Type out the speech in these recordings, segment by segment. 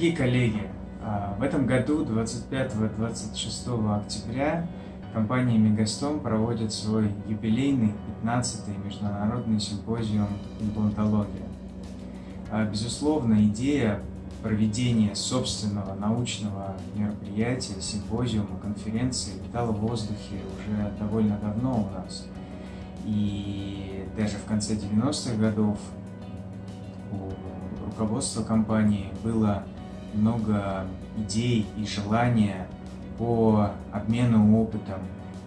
Дорогие коллеги, а, в этом году 25-26 октября компания Мегастом проводит свой юбилейный 15-й международный симпозиум «Имплантология». А, безусловно, идея проведения собственного научного мероприятия, симпозиума, конференции витала в воздухе уже довольно давно у нас. И даже в конце 90-х годов у руководства компании было много идей и желания по обмену опытом,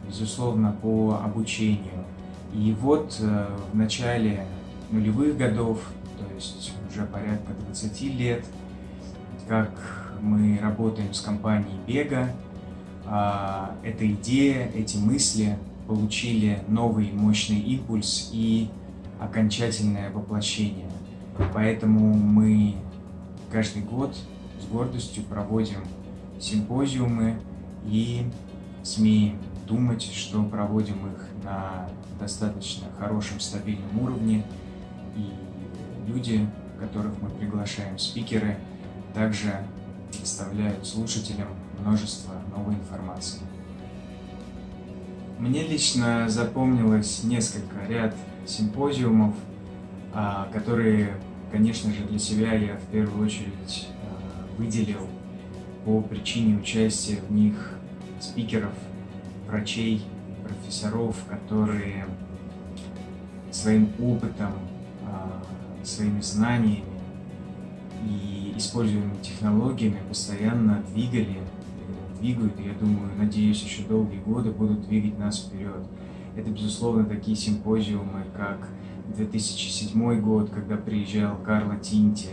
безусловно, по обучению. И вот э, в начале нулевых годов, то есть уже порядка 20 лет, как мы работаем с компанией Бега, а, эта идея, эти мысли получили новый мощный импульс и окончательное воплощение. Поэтому мы каждый год с гордостью проводим симпозиумы и смеем думать, что проводим их на достаточно хорошем, стабильном уровне. И люди, которых мы приглашаем, спикеры, также представляют слушателям множество новой информации. Мне лично запомнилось несколько ряд симпозиумов, а, которые, конечно же, для себя я в первую очередь выделил по причине участия в них спикеров, врачей, профессоров, которые своим опытом, а, своими знаниями и используемыми технологиями постоянно двигали, двигают, я думаю, надеюсь, еще долгие годы будут двигать нас вперед. Это, безусловно, такие симпозиумы, как 2007 год, когда приезжал Карло Тинти,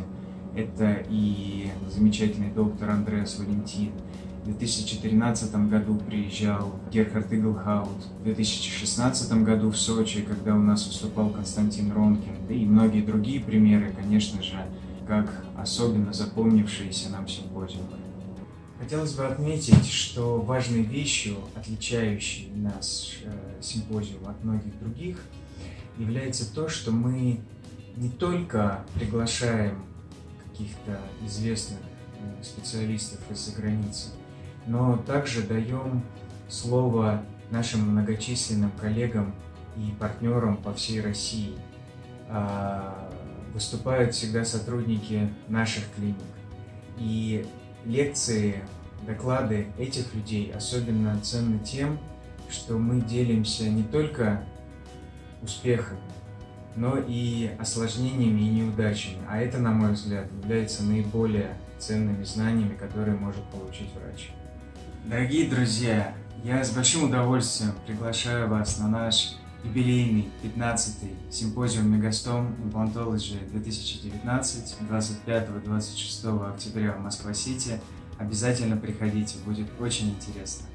это и замечательный доктор Андреас Валентин. В 2014 году приезжал Герхард Иглхаут. В 2016 году в Сочи, когда у нас выступал Константин Ронкин. Да и многие другие примеры, конечно же, как особенно запомнившиеся нам симпозиумы. Хотелось бы отметить, что важной вещью, отличающей нас э, симпозиум от многих других, является то, что мы не только приглашаем каких-то известных э, специалистов из-за границы, но также даем слово нашим многочисленным коллегам и партнерам по всей России. А, выступают всегда сотрудники наших клиник. И лекции, доклады этих людей особенно ценны тем, что мы делимся не только успехами, но и осложнениями и неудачами. А это, на мой взгляд, является наиболее ценными знаниями, которые может получить врач. Дорогие друзья, я с большим удовольствием приглашаю вас на наш юбилейный 15-й симпозиум Мегастом Implantology 2019 25-26 октября в Москва-Сити. Обязательно приходите, будет очень интересно.